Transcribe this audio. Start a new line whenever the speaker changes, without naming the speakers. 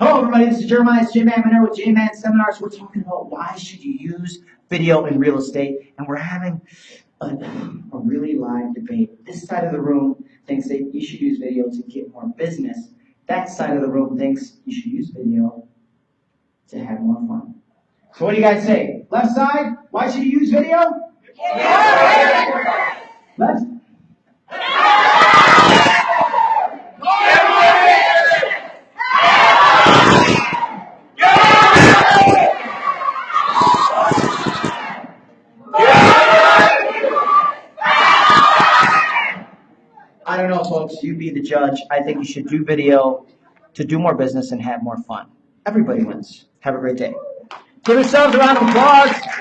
Hello, everybody. This is Jeremiah J Man Manor with J Man Seminars. We're talking about why should you use video in real estate, and we're having a, a really live debate. This side of the room thinks that you should use video to get more business. That side of the room thinks you should use video to have more fun. So, what do you guys say? Left side, why should you use video? Left. I don't know, folks. You be the judge. I think you should do video to do more business and have more fun. Everybody wins. Have a great day. Give yourselves a round of applause.